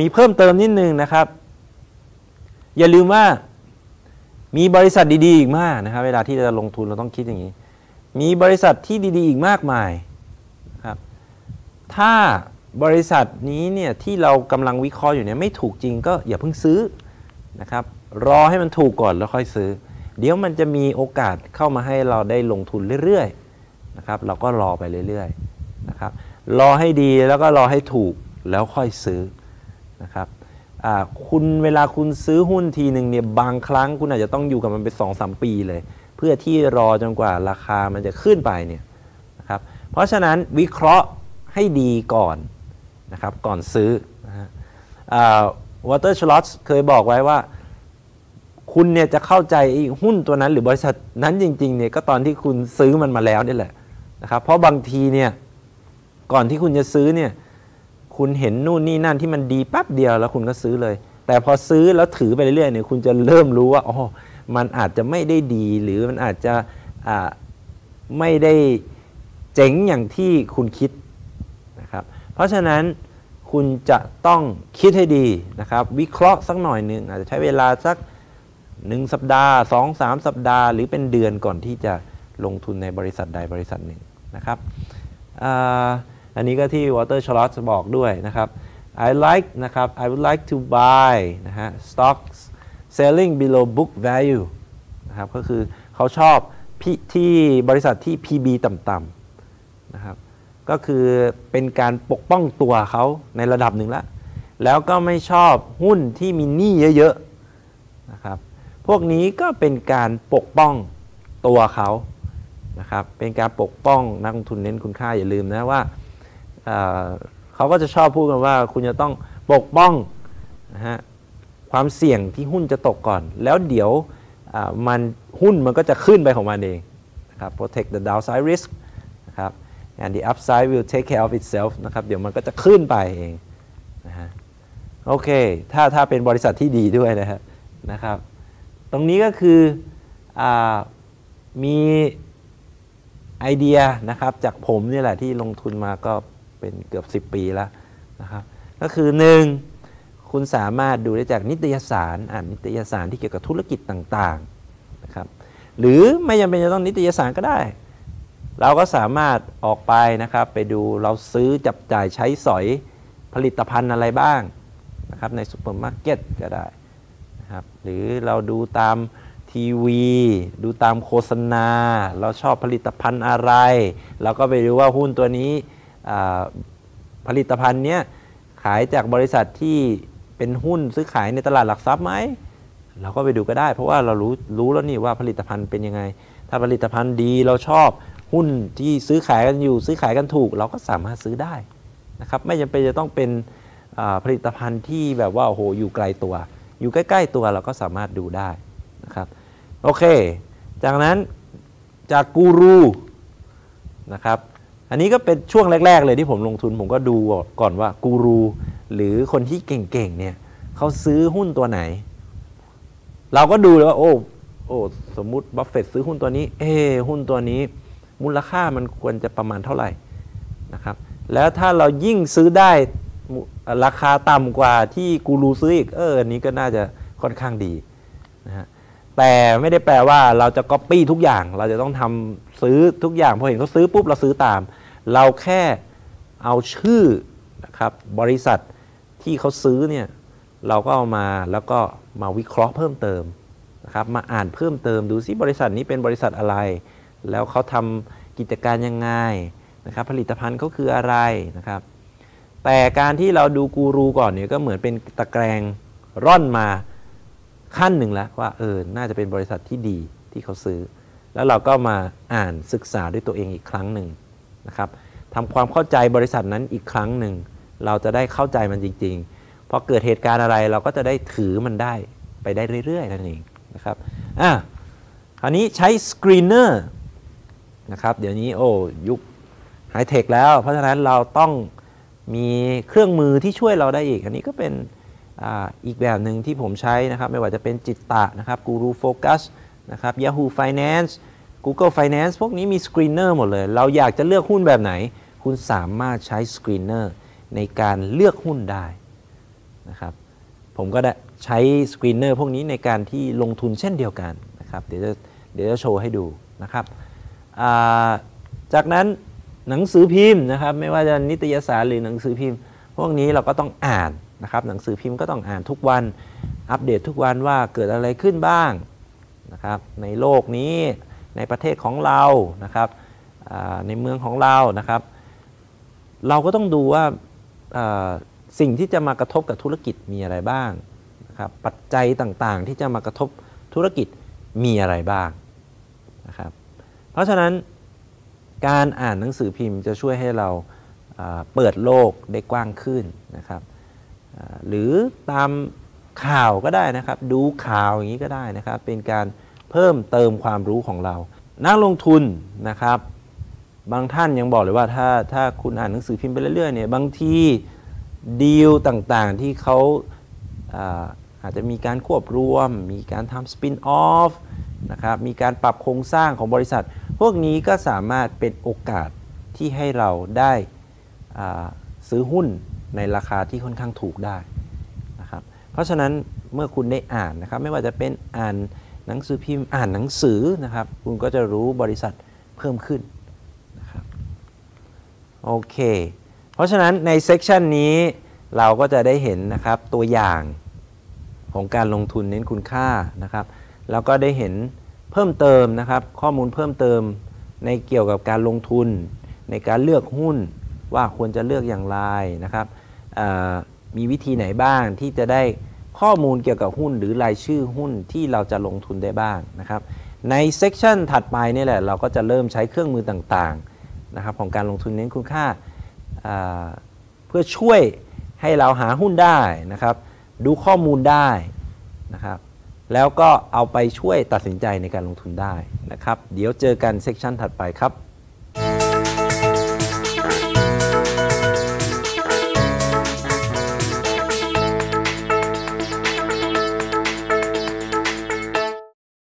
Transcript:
มีเพิ่มเติมนิดนึงนะครับ อย่าลืมว่ามีบริษัทดีๆอีกมากนะครับ เวลาที่จะลงทุนเราต้องคิดอย่างนี้ มีบริษัทที่ดีๆ อีกมากมายครับ ถ้าบริษัทนี้เนี่ยที่เรากำลังวิเคราะห์อยู่เนี่ยไม่ถูกจริงก็อย่าเพิ่งซื้อนะครับ รอให้มันถูกก่อนแล้วค่อยซื้อ เดี๋ยวมันจะมีโอกาสเข้ามาให้เราได้ลงทุนเรื่อยๆนะครับ เราก็รอไปเรื่อยๆนะครับ รอให้ดีแล้วก็รอให้ถูกแล้วค่อยซื้อ นะครับคุณเวลาคุณซื้อหุ้นทีหนึ่งเนี่ยบางครั้งคุณอาจจะต้องอยู่กับมันเป็นสองสามปีเลย เพื่อที่รอจนกว่าราคามันจะขึ้นไปเนี่ยนะครับเพราะฉะนั้นวิเคราะห์ให้ดีก่อนนะครับก่อนซื้อนะฮะวอเตอร์ชลอตเคยบอกไว้ว่า คุณเนี่ยจะเข้าใจหุ้นตัวนั้นหรือบริษัทนั้นจริงๆเนี่ยก็ตอนที่คุณซื้อมันมาแล้วนี่แหละนะครับเพราะบางทีเนี่ยก่อนที่คุณจะซื้อเนี่ย คุณเห็นนู่นนี่นั่นที่มันดีแป๊บเดียวแล้วคุณก็ซื้อเลย แต่พอซื้อแล้วถือไปเรื่อยๆเนี่ยคุณจะเริ่มรู้ว่าอ๋อมันอาจจะไม่ได้ดีหรือมันอาจจะไม่ได้เจ๋งอย่างที่คุณคิดนะครับ เพราะฉะนั้นคุณจะต้องคิดให้ดีนะครับ วิเคราะห์สักหน่อยหนึ่งอาจจะใช้เวลาสักหนึ่งสัปดาห์สองสามสัปดาห์ หรือเป็นเดือนก่อนที่จะลงทุนในบริษัทใดบริษัทหนึ่งนะครับ อันนี้ก็ที่ Water c h a r l o t บอกด้วยนะครับ I like นะครับ I would like to buy นะฮะ stocks selling below book value นะครับก็คือเขาชอบที่บริษัทที่ PB ต่ำๆนะครับก็คือเป็นการปกป้องตัวเขาในระดับหนึ่งแล้วแล้วก็ไม่ชอบหุ้นที่มีหนี้เยอะๆนะครับพวกนี้ก็เป็นการปกป้องตัวเขานะครับเป็นการปกป้องนักลงทุนเน้นคุณค่าอย่าลืมนะว่า เขาก็จะชอบพูดกันว่า คุณจะต้องปกป้องนะฮะความเสี่ยงที่หุ้นจะตกก่อน แล้วเดี๋ยวมันหุ้นมันก็จะขึ้นไปของมันเองนะครับ protect the downside risk นะครับ and the upside will take care of itself นะครับ เดี๋ยวมันก็จะขึ้นไปเองนะฮะโอเค ถ้าถ้าเป็นบริษัทที่ดีด้วยนะฮะนะครับ ตรงนี้ก็คืออมีไอเดียนะครับจากผมนี่แหละที่ลงทุนมาก็ เป็นเกือบ 10 ปีแล้วนะครับก็คือ 1. คุณสามารถดูได้จากนิตยสารอ่านนิตยสารที่เกี่ยวกับธุรกิจต่างๆนะครับหรือไม่จำเป็นจะต้องนิตยสารก็ได้ เราก็สามารถออกไปนะครับไปดูเราซื้อจับจ่ายใช้สอยผลิตภัณฑ์อะไรบ้างนะครับในซูเปอร์มาร์เก็ตก็ได้นะครับหรือเราดูตามทีวี ดูตามโฆษณา เราชอบผลิตภัณฑ์อะไร เราก็ไปดูว่าหุ้นตัวนี้ ผลิตภัณฑ์เนี้ยขายจากบริษัทที่เป็นหุ้นซื้อขายในตลาดหลักทรัพย์ไหมเราก็ไปดูก็ได้ เพราะว่าเรารู้รู้แล้วนี่ว่าผลิตภัณฑ์เป็นยังไง ถ้าผลิตภัณฑ์ดีเราชอบหุ้นที่ซื้อขายกันอยู่ซื้อขายกันถูก เราก็สามารถซื้อได้นะครับไม่จำเป็นจะต้องเป็นผลิตภัณฑ์ที่แบบว่าโอ้โหอยู่ไกลตัว อยู่ใกล้ๆตัวเราก็สามารถดูได้นะครับโอเค จากนั้นจากกูรูนะครับ อันนี้ก็เป็นช่วงแรก ๆ เลยที่ผมลงทุนผมก็ดูก่อนว่ากูรูหรือคนที่เก่งๆเนี่ยเขาซื้อหุ้นตัวไหน เราก็ดูเลยว่าโอ้โอ้สมมติบัฟเฟตซื้อหุ้นตัวนี้ เอหุ้นตัวนี้มูลค่ามันควรจะประมาณเท่าไหร่นะครับ แล้วถ้าเรายิ่งซื้อได้ราคาต่ำกว่าที่กูรูซื้ออีก เอออันนี้ก็น่าจะค่อนข้างดีนะฮะแต่ไม่ได้แปลว่าเราจะก๊อปปี้ทุกอย่าง เราจะต้องทำซื้อทุกอย่างพอเห็นเขาซื้อปุ๊บเราซื้อตาม เราแค่เอาชื่อนะครับบริษัทที่เขาซื้อเนี่ยเราก็เอามาแล้วก็มาวิเคราะห์เพิ่มเติมนะครับมาอ่านเพิ่มเติมดูซิบริษัทนี้เป็นบริษัทอะไร แล้วเขาทำกิจการยังไงนะครับผลิตภัณฑ์เขาคืออะไรนะครับแต่การที่เราดูกูรูก่อนเนี่ยก็เหมือนเป็นตะแกรงร่อนมาขั้นหนึ่งแล้วว่าเออน่าจะเป็นบริษัทที่ดีที่เขาซื้อ แล้วเราก็มาอ่านศึกษาด้วยตัวเองอีกครั้งหนึ่ง นะครับทำความเข้าใจบริษัทนั้นอีกครั้งหนึ่ง เราจะได้เข้าใจมันจริงๆพอเกิดเหตุการณ์อะไรเราก็จะได้ถือมันได้ไปได้เรื่อยๆนั่นเองนะครับอะคราวนี้ใช้ screener นะครับเดี๋ยวนี้โอ้ยุคไฮเทคแล้ว เพราะฉะนั้นเราต้องมีเครื่องมือที่ช่วยเราได้อีก อันนี้ก็เป็นออีกแบบหนึ่งที่ผมใช้นะครับ ไม่ว่าจะเป็น Jitta นะครับ GuruFocus นะครับ Yahoo Finance Google Finance พวกนี้มี screener หมดเลย เราอยากจะเลือกหุ้นแบบไหน คุณสามารถใช้ screener ในการเลือกหุ้นได้นะครับ ผมก็ได้ใช้ screener พวกนี้ในการที่ลงทุนเช่นเดียวกันนะครับเดี๋ยวจะเดี๋ยวจะโชว์ให้ดูนะครับ จากนั้นหนังสือพิมพ์นะครับ ไม่ว่าจะนิตยสารหรือหนังสือพิมพ์ พวกนี้เราก็ต้องอ่านนะครับ หนังสือพิมพ์ก็ต้องอ่านทุกวันอัปเดตทุกวันว่าเกิดอะไรขึ้นบ้างนะครับในโลกนี้ ในประเทศของเรานะครับในเมืองของเรานะครับ เราก็ต้องดูว่าสิ่งที่จะมากระทบกับธุรกิจมีอะไรบ้างนะครับปัจจัยต่างๆ ที่จะมากระทบธุรกิจมีอะไรบ้างนะครับเพราะฉะนั้นการอ่านหนังสือพิมพ์จะช่วยให้เราเปิดโลกได้กว้างขึ้นนะครับหรือตามข่าวก็ได้นะครับ ดูข่าวอย่างนี้ก็ได้นะครับ เป็นการ เพิ่มเติมความรู้ของเรา นักลงทุนนะครับ บางท่านยังบอกเลยว่าถ้าถ้าคุณอ่านหนังสือพิมพ์ไปเรื่อยๆเนี่ยบางทีดีลต่างๆที่เขาอาอาจจะมีการควบรวม มีการทำสปินออฟนะครับมีการปรับโครงสร้างของบริษัท พวกนี้ก็สามารถเป็นโอกาสที่ให้เราได้ซื้อหุ้นในราคาที่ค่อนข้างถูกได้นะครับเพราะฉะนั้นเมื่อคุณได้อ่านนะครับไม่ว่าจะเป็นอ่าน หนังสือพิมพ์อ่านหนังสือนะครับ คุณก็จะรู้บริษัทเพิ่มขึ้นโอเค เพราะฉะนั้นในเซกชันนี้เราก็จะได้เห็นนะครับตัวอย่างของการลงทุนเน้นคุณค่านะครับ แล้วก็ได้เห็นเพิ่มเติมนะครับ ข้อมูลเพิ่มเติมในเกี่ยวกับการลงทุน ในการเลือกหุ้นว่าควรจะเลือกอย่างไรนะครับมีวิธีไหนบ้างที่จะได้ ข้อมูลเกี่ยวกับหุ้นหรือรายชื่อหุ้นที่เราจะลงทุนได้บ้างนะครับในเซกชันถัดไปนี่แหละเราก็จะเริ่มใช้เครื่องมือต่างๆนะครับของการลงทุนเน้นคุณค่าอ่าเพื่อช่วยให้เราหาหุ้นได้นะครับ ดูข้อมูลได้นะครับ แล้วก็เอาไปช่วยตัดสินใจในการลงทุนได้นะครับ เดี๋ยวเจอกันเซกชันถัดไปครับ